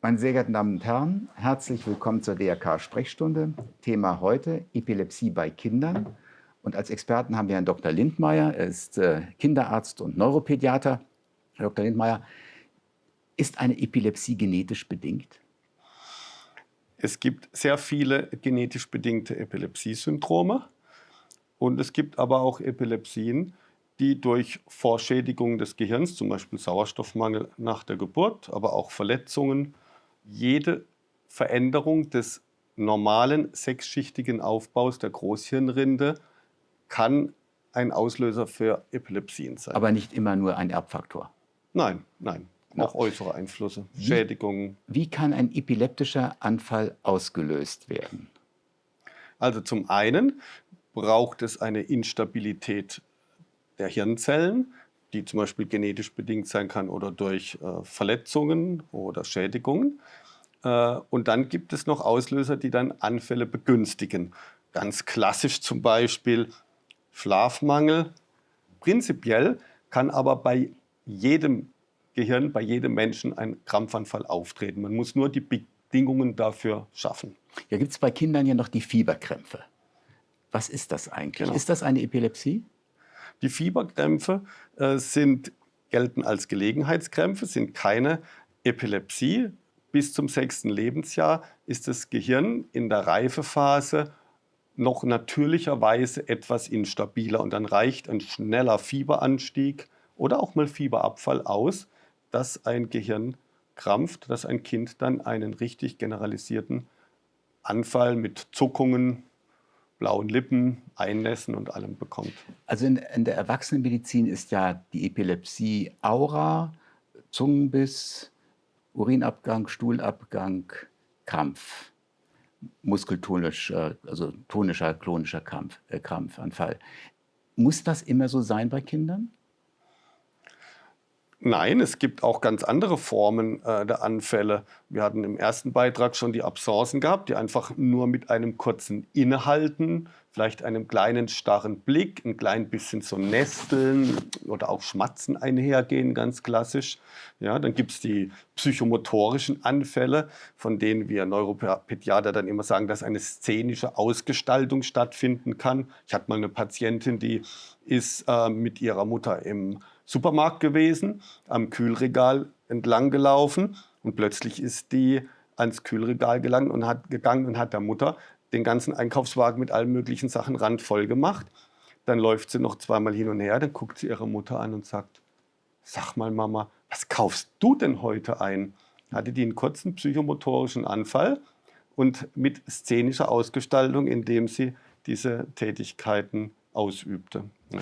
Meine sehr geehrten Damen und Herren, herzlich willkommen zur DRK-Sprechstunde. Thema heute Epilepsie bei Kindern. Und als Experten haben wir Herrn Dr. Lindmeier. Er ist äh, Kinderarzt und Neuropädiater. Herr Dr. Lindmeier, ist eine Epilepsie genetisch bedingt? Es gibt sehr viele genetisch bedingte Epilepsiesyndrome und es gibt aber auch Epilepsien, die durch Vorschädigung des Gehirns, zum Beispiel Sauerstoffmangel nach der Geburt, aber auch Verletzungen, jede Veränderung des normalen sechsschichtigen Aufbaus der Großhirnrinde kann ein Auslöser für Epilepsien sein. Aber nicht immer nur ein Erbfaktor? Nein, nein. Auch äußere Einflüsse, wie, Schädigungen. Wie kann ein epileptischer Anfall ausgelöst werden? Also zum einen braucht es eine Instabilität der Hirnzellen, die zum Beispiel genetisch bedingt sein kann oder durch äh, Verletzungen oder Schädigungen. Äh, und dann gibt es noch Auslöser, die dann Anfälle begünstigen. Ganz klassisch zum Beispiel Schlafmangel. Prinzipiell kann aber bei jedem Gehirn, bei jedem Menschen ein Krampfanfall auftreten. Man muss nur die Bedingungen dafür schaffen. Ja, gibt es bei Kindern ja noch die Fieberkrämpfe. Was ist das eigentlich? Genau. Ist das eine Epilepsie? Die Fieberkrämpfe äh, sind, gelten als Gelegenheitskrämpfe, sind keine Epilepsie. Bis zum sechsten Lebensjahr ist das Gehirn in der Reifephase noch natürlicherweise etwas instabiler und dann reicht ein schneller Fieberanstieg oder auch mal Fieberabfall aus, dass ein Gehirn krampft, dass ein Kind dann einen richtig generalisierten Anfall mit Zuckungen, blauen Lippen, Einnässen und allem bekommt. Also in, in der Erwachsenenmedizin ist ja die Epilepsie Aura, Zungenbiss, Urinabgang, Stuhlabgang, Krampf, muskeltonisch, also tonischer, klonischer Krampf, äh, Krampfanfall. Muss das immer so sein bei Kindern? Nein, es gibt auch ganz andere Formen äh, der Anfälle. Wir hatten im ersten Beitrag schon die Absenzen gehabt, die einfach nur mit einem kurzen Innehalten, vielleicht einem kleinen starren Blick, ein klein bisschen so Nesteln oder auch Schmatzen einhergehen, ganz klassisch. Ja, dann gibt es die psychomotorischen Anfälle, von denen wir Neuropädiater dann immer sagen, dass eine szenische Ausgestaltung stattfinden kann. Ich hatte mal eine Patientin, die ist äh, mit ihrer Mutter im Supermarkt gewesen, am Kühlregal entlang gelaufen und plötzlich ist die ans Kühlregal gelangt und hat gegangen und hat der Mutter den ganzen Einkaufswagen mit allen möglichen Sachen randvoll gemacht. Dann läuft sie noch zweimal hin und her, dann guckt sie ihre Mutter an und sagt, sag mal Mama, was kaufst du denn heute ein? Hatte die einen kurzen psychomotorischen Anfall und mit szenischer Ausgestaltung, indem sie diese Tätigkeiten ausübte. Ja.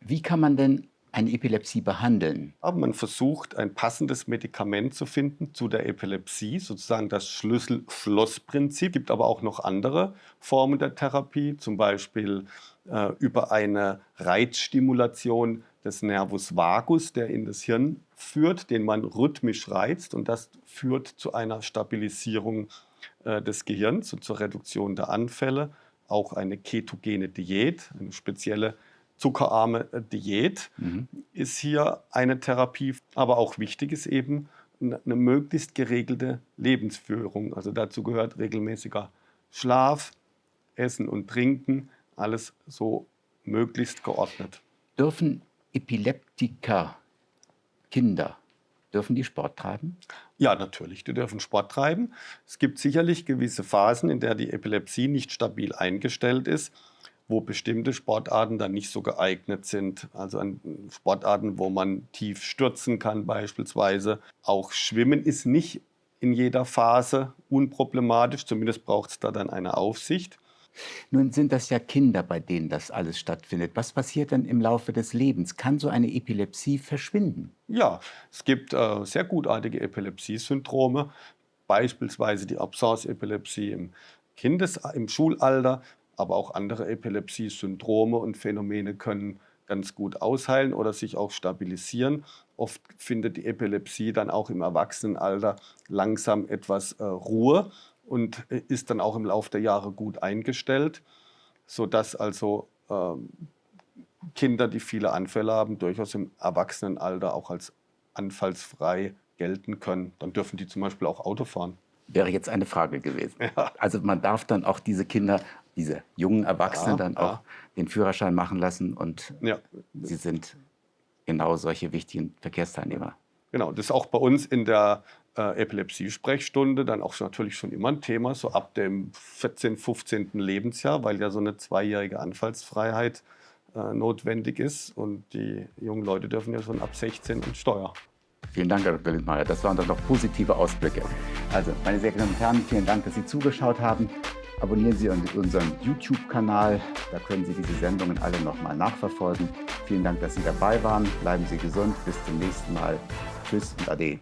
Wie kann man denn eine Epilepsie behandeln? Aber man versucht, ein passendes Medikament zu finden zu der Epilepsie, sozusagen das Schlüssel-Schloss-Prinzip. Es gibt aber auch noch andere Formen der Therapie, zum Beispiel äh, über eine Reizstimulation des Nervus vagus, der in das Hirn führt, den man rhythmisch reizt und das führt zu einer Stabilisierung äh, des Gehirns und zur Reduktion der Anfälle. Auch eine ketogene Diät, eine spezielle zuckerarme äh, Diät mhm. ist hier eine Therapie. Aber auch wichtig ist eben eine möglichst geregelte Lebensführung. Also dazu gehört regelmäßiger Schlaf, Essen und Trinken, alles so möglichst geordnet. Dürfen Epileptiker, Kinder, dürfen die Sport treiben? Ja, natürlich, die dürfen Sport treiben. Es gibt sicherlich gewisse Phasen, in der die Epilepsie nicht stabil eingestellt ist wo bestimmte Sportarten dann nicht so geeignet sind. Also an Sportarten, wo man tief stürzen kann beispielsweise. Auch Schwimmen ist nicht in jeder Phase unproblematisch, zumindest braucht es da dann eine Aufsicht. Nun sind das ja Kinder, bei denen das alles stattfindet. Was passiert dann im Laufe des Lebens? Kann so eine Epilepsie verschwinden? Ja, es gibt äh, sehr gutartige Epilepsiesyndrome, beispielsweise die Absence-Epilepsie im Kindes im Schulalter, aber auch andere Epilepsie-Syndrome und Phänomene können ganz gut ausheilen oder sich auch stabilisieren. Oft findet die Epilepsie dann auch im Erwachsenenalter langsam etwas äh, Ruhe und äh, ist dann auch im Laufe der Jahre gut eingestellt, sodass also äh, Kinder, die viele Anfälle haben, durchaus im Erwachsenenalter auch als anfallsfrei gelten können. Dann dürfen die zum Beispiel auch Auto fahren. Wäre jetzt eine Frage gewesen. Ja. Also man darf dann auch diese Kinder, diese jungen Erwachsenen ja, dann auch den Führerschein machen lassen und sie sind genau solche wichtigen Verkehrsteilnehmer. Genau, das ist auch bei uns in der äh, Epilepsie-Sprechstunde dann auch natürlich schon immer ein Thema, so ab dem 14., 15. Lebensjahr, weil ja so eine zweijährige Anfallsfreiheit äh, notwendig ist. Und die jungen Leute dürfen ja schon ab 16 und Steuer. Vielen Dank, Herr Dr. Lindmeier. Das waren doch noch positive Ausblicke. Also, meine sehr geehrten Damen und Herren, vielen Dank, dass Sie zugeschaut haben. Abonnieren Sie unseren YouTube-Kanal. Da können Sie diese Sendungen alle nochmal nachverfolgen. Vielen Dank, dass Sie dabei waren. Bleiben Sie gesund. Bis zum nächsten Mal. Tschüss und Ade.